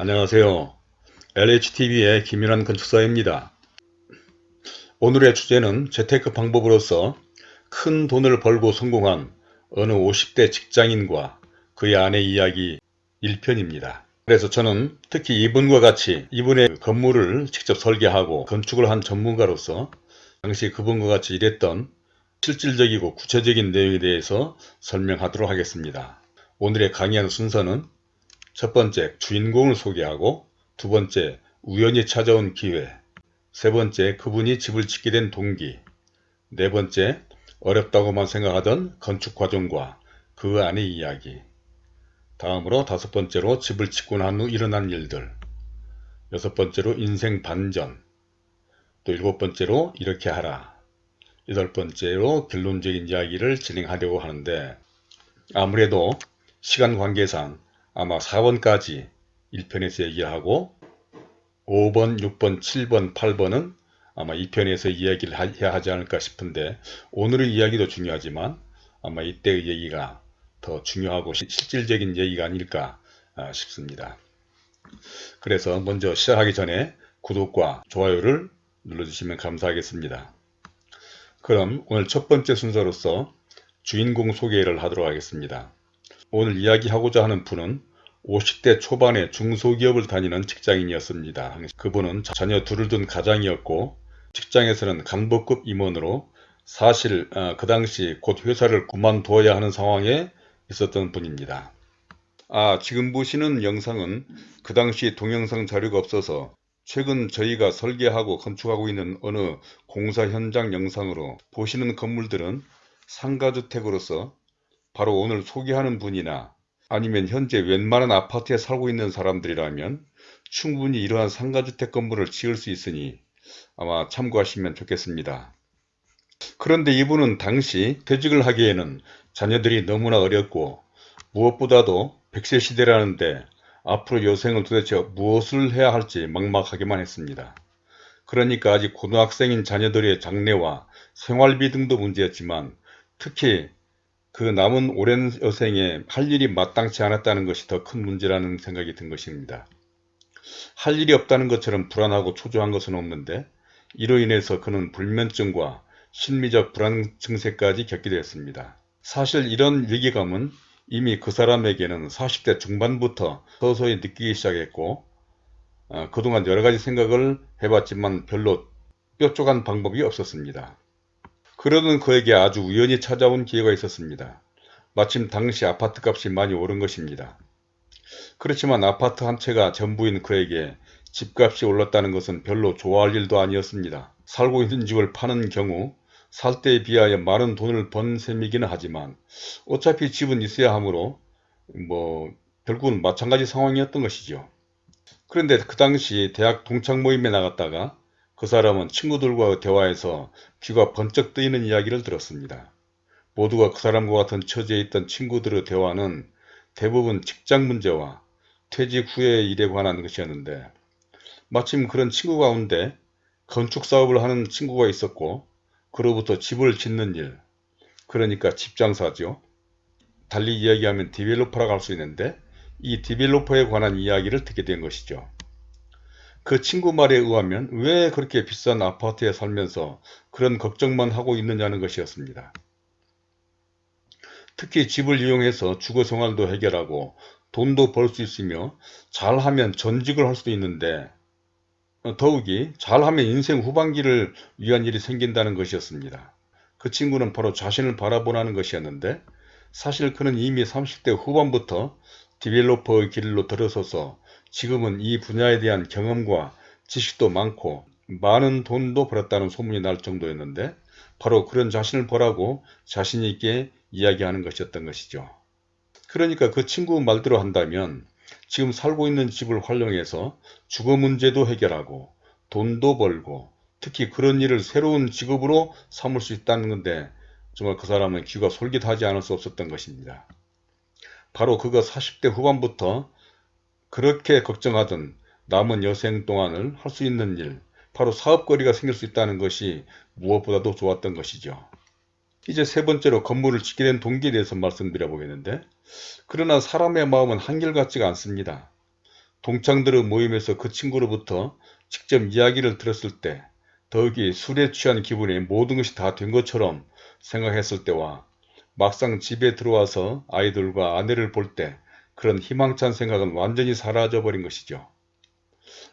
안녕하세요. LHTV의 김윤환 건축사입니다. 오늘의 주제는 재테크 방법으로서 큰 돈을 벌고 성공한 어느 50대 직장인과 그의 아내 이야기 1편입니다. 그래서 저는 특히 이분과 같이 이분의 건물을 직접 설계하고 건축을 한 전문가로서 당시 그분과 같이 일했던 실질적이고 구체적인 내용에 대해서 설명하도록 하겠습니다. 오늘의 강의하는 순서는 첫 번째 주인공을 소개하고 두 번째 우연히 찾아온 기회 세 번째 그분이 집을 짓게 된 동기 네 번째 어렵다고만 생각하던 건축 과정과 그 안의 이야기. 다음으로 다섯 번째로 집을 짓고 난 후 일어난 일들. 여섯 번째로 인생 반전. 또 일곱 번째로 이렇게 하라. 여덟 번째로 결론적인 이야기를 진행하려고 하는데 아무래도 시간 관계상 아마 4번까지 1편에서 얘기하고 5번, 6번, 7번, 8번은 아마 2편에서 이야기를 해야 하지 않을까 싶은데 오늘의 이야기도 중요하지만 아마 이때의 얘기가 더 중요하고 실질적인 얘기가 아닐까 아, 싶습니다. 그래서 먼저 시작하기 전에 구독과 좋아요를 눌러주시면 감사하겠습니다. 그럼 오늘 첫 번째 순서로서 주인공 소개를 하도록 하겠습니다. 오늘 이야기하고자 하는 분은 50대 초반에 중소기업을 다니는 직장인이었습니다. 그분은 자녀 둘을 둔 가장이었고 직장에서는 간부급 임원으로 사실 어, 그 당시 곧 회사를 그만두어야 하는 상황에 있었던 분입니다. 아 지금 보시는 영상은 그 당시 동영상 자료가 없어서 최근 저희가 설계하고 건축하고 있는 어느 공사 현장 영상으로 보시는 건물들은 상가주택으로서 바로 오늘 소개하는 분이나 아니면 현재 웬만한 아파트에 살고 있는 사람들이라면 충분히 이러한 상가주택 건물을 지을 수 있으니 아마 참고하시면 좋겠습니다. 그런데 이분은 당시 퇴직을 하기에는 자녀들이 너무나 어렸고 무엇보다도 100세 시대라는데 앞으로 여생을 도대체 무엇을 해야 할지 막막하기만 했습니다. 그러니까 아직 고등학생인 자녀들의 장래와 생활비 등도 문제였지만 특히 그 남은 오랜 여생에 할 일이 마땅치 않았다는 것이 더 큰 문제라는 생각이 든 것입니다. 할 일이 없다는 것처럼 불안하고 초조한 것은 없는데 이로 인해서 그는 불면증과 심리적 불안 증세까지 겪게 되었습니다. 사실 이런 위기감은 이미 그 사람에게는 40대 중반부터 서서히 느끼기 시작했고 어, 그동안 여러가지 생각을 해봤지만 별로 뾰족한 방법이 없었습니다. 그러던 그에게 아주 우연히 찾아온 기회가 있었습니다. 마침 당시 아파트 값이 많이 오른 것입니다. 그렇지만 아파트 한 채가 전부인 그에게 집값이 올랐다는 것은 별로 좋아할 일도 아니었습니다. 살고 있는 집을 파는 경우 살 때에 비하여 많은 돈을 번 셈이기는 하지만 어차피 집은 있어야 하므로 뭐 결국은 마찬가지 상황이었던 것이죠. 그런데 그 당시 대학 동창 모임에 나갔다가 그 사람은 친구들과 대화에서 귀가 번쩍 뜨이는 이야기를 들었습니다. 모두가 그 사람과 같은 처지에 있던 친구들의 대화는 대부분 직장 문제와 퇴직 후의 일에 관한 것이었는데 마침 그런 친구 가운데 건축 사업을 하는 친구가 있었고 그로부터 집을 짓는 일 그러니까 집 장사죠. 달리 이야기하면 디벨로퍼라고 할 수 있는데 이 디벨로퍼에 관한 이야기를 듣게 된 것이죠. 그 친구 말에 의하면 왜 그렇게 비싼 아파트에 살면서 그런 걱정만 하고 있느냐는 것이었습니다. 특히 집을 이용해서 주거 생활도 해결하고 돈도 벌 수 있으며 잘하면 전직을 할 수도 있는데 더욱이 잘하면 인생 후반기를 위한 일이 생긴다는 것이었습니다. 그 친구는 바로 자신을 바라보라는 것이었는데 사실 그는 이미 30대 후반부터 디벨로퍼의 길로 들어서서 지금은 이 분야에 대한 경험과 지식도 많고 많은 돈도 벌었다는 소문이 날 정도였는데 바로 그런 자신을 보라고 자신 있게 이야기하는 것이었던 것이죠. 그러니까 그 친구 말대로 한다면 지금 살고 있는 집을 활용해서 주거 문제도 해결하고 돈도 벌고 특히 그런 일을 새로운 직업으로 삼을 수 있다는 건데 정말 그 사람은 귀가 솔깃하지 않을 수 없었던 것입니다. 바로 그가 40대 후반부터 그렇게 걱정하던 남은 여생 동안을 할 수 있는 일, 바로 사업거리가 생길 수 있다는 것이 무엇보다도 좋았던 것이죠. 이제 세 번째로 건물을 짓게 된 동기에 대해서 말씀드려 보겠는데 그러나 사람의 마음은 한결같지가 않습니다. 동창들의 모임에서 그 친구로부터 직접 이야기를 들었을 때 더욱이 술에 취한 기분에 모든 것이 다 된 것처럼 생각했을 때와 막상 집에 들어와서 아이들과 아내를 볼 때 그런 희망찬 생각은 완전히 사라져 버린 것이죠.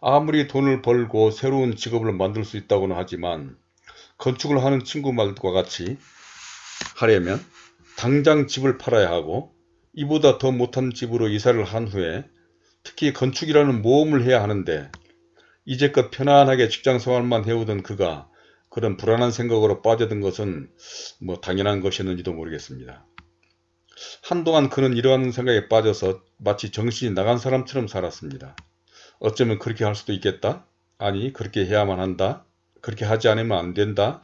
아무리 돈을 벌고 새로운 직업을 만들 수 있다고는 하지만 건축을 하는 친구 말과 같이 하려면 당장 집을 팔아야 하고 이보다 더 못한 집으로 이사를 한 후에 특히 건축이라는 모험을 해야 하는데 이제껏 편안하게 직장생활만 해오던 그가 그런 불안한 생각으로 빠져든 것은 뭐 당연한 것이었는지도 모르겠습니다. 한동안 그는 이러한 생각에 빠져서 마치 정신이 나간 사람처럼 살았습니다. 어쩌면 그렇게 할 수도 있겠다? 아니 그렇게 해야만 한다? 그렇게 하지 않으면 안 된다?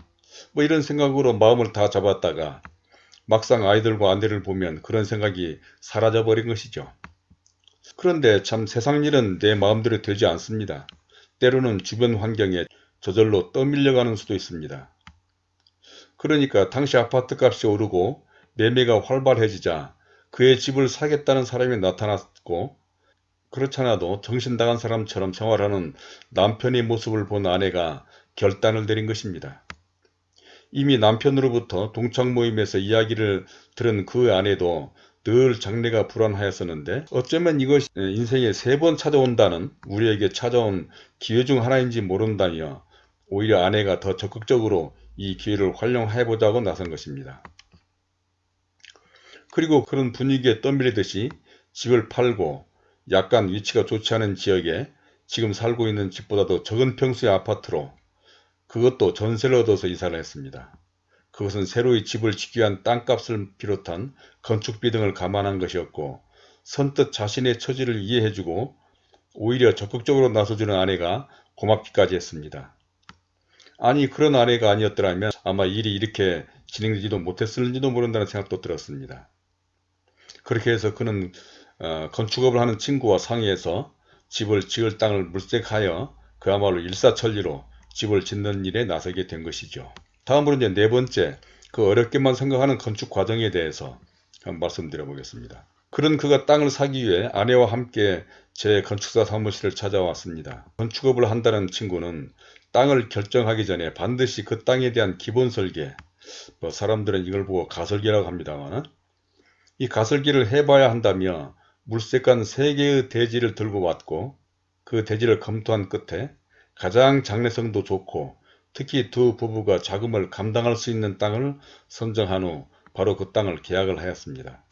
뭐 이런 생각으로 마음을 다 잡았다가 막상 아이들과 아내를 보면 그런 생각이 사라져 버린 것이죠. 그런데 참 세상 일은 내 마음대로 되지 않습니다. 때로는 주변 환경에 저절로 떠밀려가는 수도 있습니다. 그러니까 당시 아파트값이 오르고 매매가 활발해지자 그의 집을 사겠다는 사람이 나타났고 그렇잖아도 정신 나간 사람처럼 생활하는 남편의 모습을 본 아내가 결단을 내린 것입니다. 이미 남편으로부터 동창 모임에서 이야기를 들은 그 아내도 늘 장래가 불안하였었는데 어쩌면 이것이 인생에 세 번 찾아온다는 우리에게 찾아온 기회 중 하나인지 모른다며 오히려 아내가 더 적극적으로 이 기회를 활용해보자고 나선 것입니다. 그리고 그런 분위기에 떠밀리듯이 집을 팔고 약간 위치가 좋지 않은 지역에 지금 살고 있는 집보다도 적은 평수의 아파트로 그것도 전세를 얻어서 이사를 했습니다. 그것은 새로이 집을 짓기 위한 땅값을 비롯한 건축비 등을 감안한 것이었고 선뜻 자신의 처지를 이해해주고 오히려 적극적으로 나서주는 아내가 고맙기까지 했습니다. 아니 그런 아내가 아니었더라면 아마 일이 이렇게 진행되지도 못했을지도 모른다는 생각도 들었습니다. 그렇게 해서 그는 어, 건축업을 하는 친구와 상의해서 집을 지을 땅을 물색하여 그야말로 일사천리로 집을 짓는 일에 나서게 된 것이죠. 다음으로 이제 네 번째 그 어렵게만 생각하는 건축 과정에 대해서 한번 말씀드려 보겠습니다. 그런 그가 땅을 사기 위해 아내와 함께 제 건축사 사무실을 찾아왔습니다. 건축업을 한다는 친구는 땅을 결정하기 전에 반드시 그 땅에 대한 기본 설계 뭐 사람들은 이걸 보고 가설계라고 합니다만 이 가설계를 해봐야 한다며 물색관 3개의 대지를 들고 왔고 그 대지를 검토한 끝에 가장 장래성도 좋고 특히 두 부부가 자금을 감당할 수 있는 땅을 선정한 후 바로 그 땅을 계약을 하였습니다.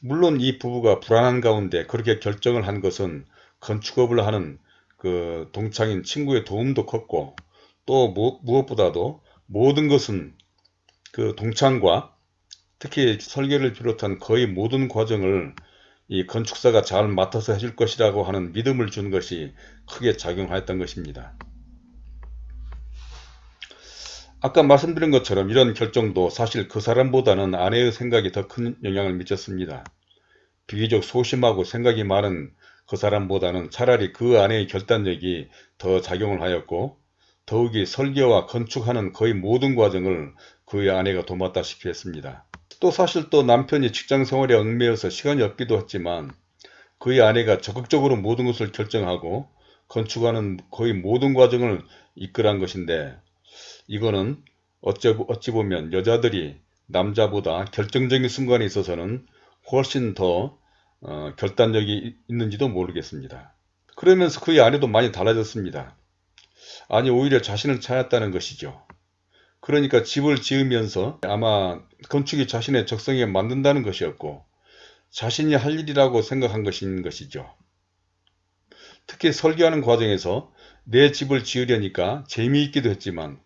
물론 이 부부가 불안한 가운데 그렇게 결정을 한 것은 건축업을 하는 그 동창인 친구의 도움도 컸고 또 무엇보다도 모든 것은 그 동창과 특히 설계를 비롯한 거의 모든 과정을 이 건축사가 잘 맡아서 해줄 것이라고 하는 믿음을 준 것이 크게 작용하였던 것입니다. 아까 말씀드린 것처럼 이런 결정도 사실 그 사람보다는 아내의 생각이 더 큰 영향을 미쳤습니다. 비교적 소심하고 생각이 많은 그 사람보다는 차라리 그 아내의 결단력이 더 작용을 하였고 더욱이 설계와 건축하는 거의 모든 과정을 그의 아내가 도맡다시피 했습니다. 또 사실 또 남편이 직장 생활에 얽매여서 시간이 없기도 했지만 그의 아내가 적극적으로 모든 것을 결정하고 건축하는 거의 모든 과정을 이끌한 것인데 이거는 어찌 보면 여자들이 남자보다 결정적인 순간에 있어서는 훨씬 더 어, 결단력이 있는지도 모르겠습니다. 그러면서 그의 아내도 많이 달라졌습니다. 아니 오히려 자신을 찾았다는 것이죠. 그러니까 집을 지으면서 아마 건축이 자신의 적성에 만든다는 것이었고 자신이 할 일이라고 생각한 것인 것이죠. 특히 설계하는 과정에서 내 집을 지으려니까 재미있기도 했지만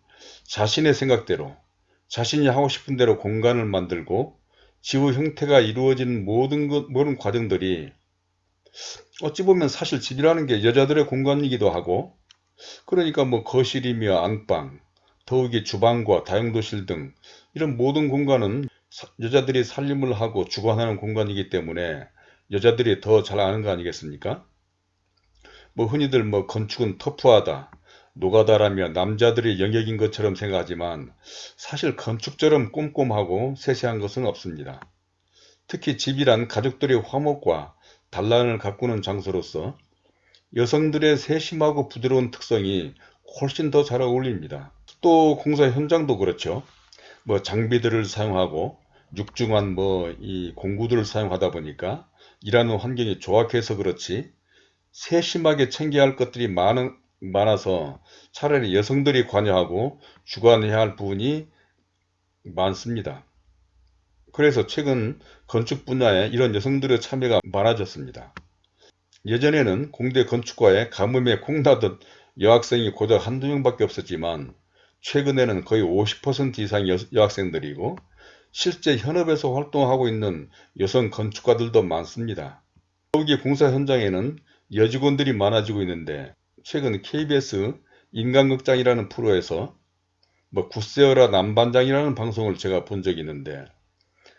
자신의 생각대로 자신이 하고 싶은 대로 공간을 만들고 지구 형태가 이루어진 모든 것, 모든 과정들이 어찌 보면 사실 집이라는 게 여자들의 공간이기도 하고 그러니까 뭐 거실이며 안방 더욱이 주방과 다용도실 등 이런 모든 공간은 여자들이 살림을 하고 주관하는 공간이기 때문에 여자들이 더 잘 아는 거 아니겠습니까? 뭐 흔히들 뭐 건축은 터프하다, 노가다라며 남자들의 영역인 것처럼 생각하지만 사실 건축처럼 꼼꼼하고 세세한 것은 없습니다. 특히 집이란 가족들의 화목과 단란을 가꾸는 장소로서 여성들의 세심하고 부드러운 특성이 훨씬 더 잘 어울립니다. 또 공사 현장도 그렇죠. 뭐 장비들을 사용하고 육중한 뭐 이 공구들을 사용하다 보니까 일하는 환경이 조악해서 그렇지 세심하게 챙겨야 할 것들이 많은, 많아서 차라리 여성들이 관여하고 주관해야 할 부분이 많습니다. 그래서 최근 건축 분야에 이런 여성들의 참여가 많아졌습니다. 예전에는 공대 건축과에 가뭄에 콩나듯 여학생이 고작 한두 명밖에 없었지만 최근에는 거의 50% 이상 여, 여학생들이고 실제 현업에서 활동하고 있는 여성 건축가들도 많습니다. 더욱이 공사 현장에는 여직원들이 많아지고 있는데 최근 KBS 인간극장이라는 프로에서 뭐 굿세어라 남반장이라는 방송을 제가 본 적이 있는데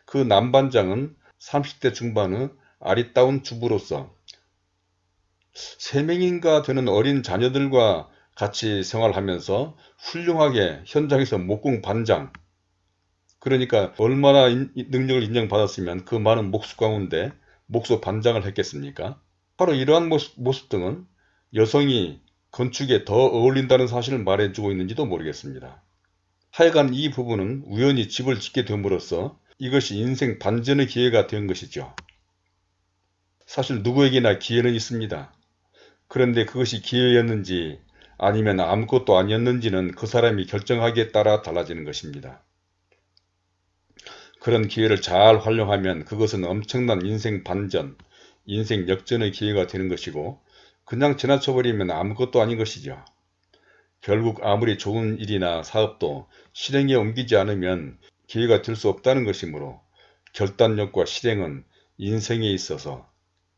그 남반장은 30대 중반의 아리따운 주부로서 3명인가 되는 어린 자녀들과 같이 생활하면서 훌륭하게 현장에서 목공 반장 그러니까 얼마나 인, 능력을 인정받았으면 그 많은 목수 가운데 목수 반장을 했겠습니까? 바로 이러한 모습, 모습 등은 여성이 건축에 더 어울린다는 사실을 말해주고 있는지도 모르겠습니다. 하여간 이 부분은 우연히 집을 짓게 됨으로써 이것이 인생 반전의 기회가 된 것이죠. 사실 누구에게나 기회는 있습니다. 그런데 그것이 기회였는지 아니면 아무것도 아니었는지는 그 사람이 결정하기에 따라 달라지는 것입니다. 그런 기회를 잘 활용하면 그것은 엄청난 인생 반전, 인생 역전의 기회가 되는 것이고 그냥 지나쳐버리면 아무것도 아닌 것이죠. 결국 아무리 좋은 일이나 사업도 실행에 옮기지 않으면 기회가 될 수 없다는 것이므로 결단력과 실행은 인생에 있어서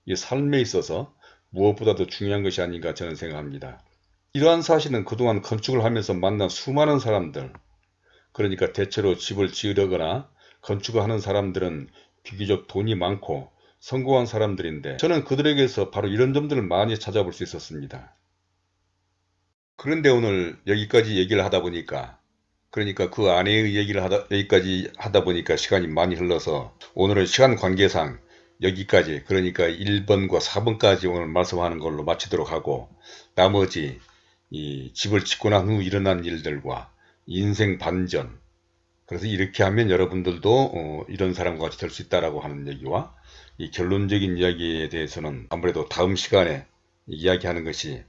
이 삶에 있어서 무엇보다도 중요한 것이 아닌가 저는 생각합니다. 이러한 사실은 그동안 건축을 하면서 만난 수많은 사람들 그러니까 대체로 집을 지으려거나 건축을 하는 사람들은 비교적 돈이 많고 성공한 사람들인데 저는 그들에게서 바로 이런 점들을 많이 찾아볼 수 있었습니다. 그런데 오늘 여기까지 얘기를 하다 보니까 그러니까 그 아내의 얘기를 하다 여기까지 하다 보니까 시간이 많이 흘러서 오늘은 시간 관계상 여기까지 그러니까 1번과 4번까지 오늘 말씀하는 걸로 마치도록 하고 나머지 이 집을 짓고 난 후 일어난 일들과 인생 반전 그래서 이렇게 하면 여러분들도 어, 이런 사람과 같이 될 수 있다라고 하는 얘기와 이 결론적인 이야기에 대해서는 아무래도 다음 시간에 이야기하는 것이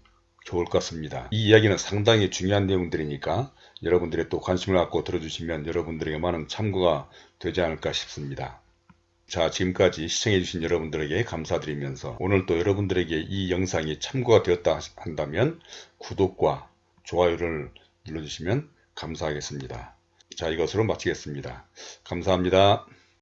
좋을 것 같습니다. 이 이야기는 상당히 중요한 내용들이니까 여러분들이 또 관심을 갖고 들어주시면 여러분들에게 많은 참고가 되지 않을까 싶습니다. 자 지금까지 시청해주신 여러분들에게 감사드리면서 오늘 또 여러분들에게 이 영상이 참고가 되었다 한다면 구독과 좋아요를 눌러주시면 감사하겠습니다. 자 이것으로 마치겠습니다. 감사합니다.